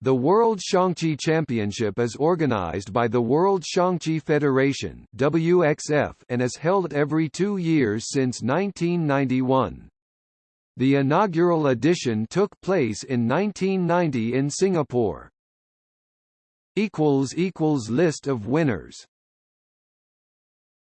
The World Xiangqi Championship is organized by the World Xiangqi Federation (WXF) and is held every 2 years since 1991. The inaugural edition took place in 1990 in Singapore. list of winners